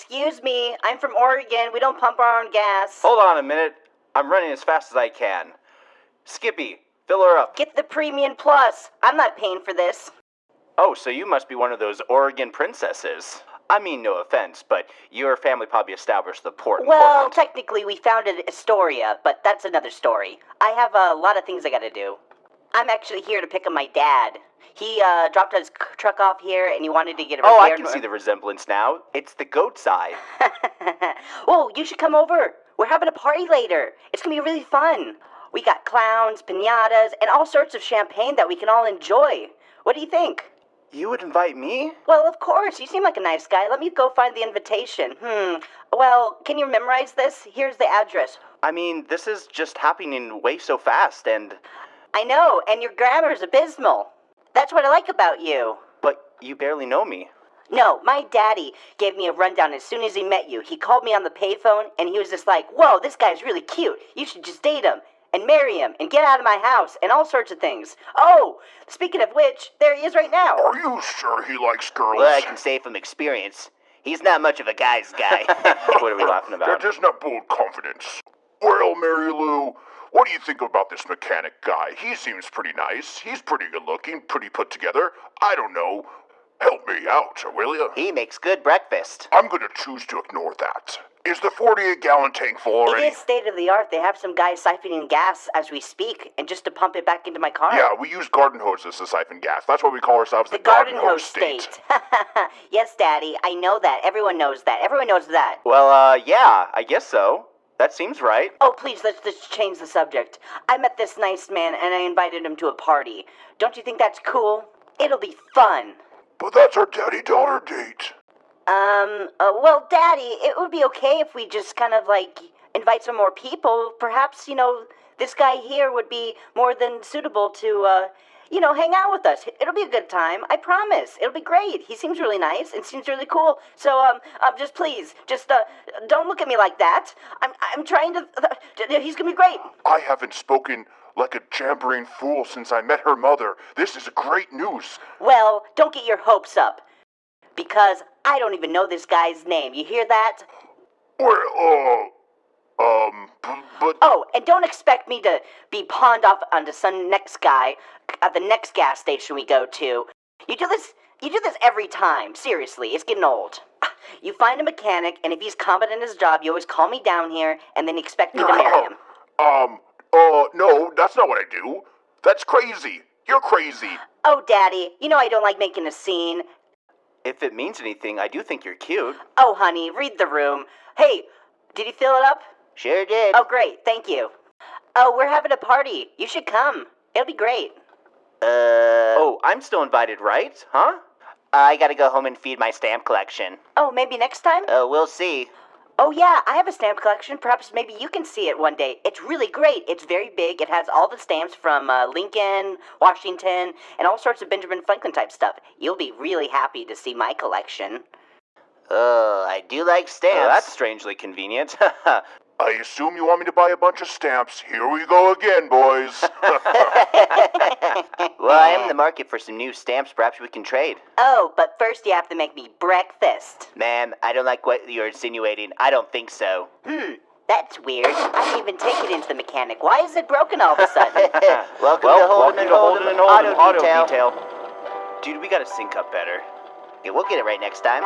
Excuse me, I'm from Oregon. We don't pump our own gas. Hold on a minute. I'm running as fast as I can. Skippy, fill her up. Get the premium plus. I'm not paying for this. Oh, so you must be one of those Oregon princesses. I mean, no offense, but your family probably established the port. Well, Portland. technically, we founded Astoria, but that's another story. I have a lot of things I gotta do. I'm actually here to pick up my dad. He uh, dropped his c- truck off here and he wanted to get it oh, I repaired. can see the resemblance now. It's the goat's eye. Whoa, you should come over. We're having a party later. It's gonna be really fun. We got clowns, pinatas, and all sorts of champagne that we can all enjoy. What do you think? You would invite me? Well, of course. You seem like a nice guy. Let me go find the invitation. Hmm. Well, can you memorize this? Here's the address. I mean, this is just happening way so fast, and. I know, and your grammar's abysmal. That's what I like about you. But you barely know me. No, my daddy gave me a rundown as soon as he met you. He called me on the payphone and he was just like, Whoa, this guy's really cute. You should just date him and marry him and get out of my house and all sorts of things. Oh, speaking of which, there he is right now. Are you sure he likes girls? Well, I can say from experience, he's not much of a guy's guy. what are we laughing about? That is not bold confidence. Well, Mary Lou, what do you think about this mechanic guy? He seems pretty nice. He's pretty good looking, pretty put together. I don't know. Help me out, will you? he makes good breakfast. I'm gonna choose to ignore that. Is the 48 gallon tank full It already? is state of the art. They have some guys siphoning gas as we speak, and just to pump it back into my car. Yeah, we use garden hoses to siphon gas. That's why we call ourselves the, The garden hose state. yes, Daddy, I know that. Everyone knows that. Everyone knows that. Well, uh, yeah, I guess so. That seems right. Oh, please, let's just change the subject. I met this nice man and I invited him to a party. Don't you think that's cool? It'll be fun. But that's our daddy daughter date. Um, uh, well, Daddy, it would be okay if we just kind of like invite some more people. Perhaps, you know, this guy here would be more than suitable to, uh, you know, hang out with us. It'll be a good time. I promise. It'll be great. He seems really nice and seems really cool. So, um, um just please, just, uh, don't look at me like that. I'm, I'm trying to, he's gonna be great. I haven't spoken like a jabbering fool since I met her mother. This is a great news. Well, don't get your hopes up. Because I don't even know this guy's name. You hear that? Well, uh, um, but Oh, and don't expect me to be pawned off onto some next guy at the next gas station we go to. You do this you do this every time. Seriously, it's getting old. You find a mechanic, and if he's competent at his job, you always call me down here and then expect me to marry him. um, uh, no, that's not what I do. That's crazy. You're crazy. Oh, Daddy, you know I don't like making a scene. If it means anything, I do think you're cute. Oh, honey, read the room. Hey, did he fill it up? Sure did. Oh, great, thank you. Oh, we're having a party. You should come. It'll be great. Uh, Oh, I'm still invited, right? Huh? I gotta go home and feed my stamp collection. Oh, maybe next time? Uh, we'll see. Oh, yeah, I have a stamp collection. Perhaps maybe you can see it one day. It's really great. It's very big. It has all the stamps from uh, Lincoln, Washington, and all sorts of Benjamin Franklin type stuff. You'll be really happy to see my collection. Oh, I do like stamps. Oh, that's strangely convenient. I assume you want me to buy a bunch of stamps. Here we go again, boys. well, I am in the market for some new stamps. Perhaps we can trade. Oh, but first you have to make me breakfast. Ma'am, I don't like what you're insinuating. I don't think so. Hmm, that's weird. I didn't even take it into the mechanic. Why is it broken all of a sudden? welcome well, to Holden welcome and to Holden, Holden and Holden Auto, Auto Detail. Detail. Dude, we gotta sync up better. Yeah, we'll get it right next time.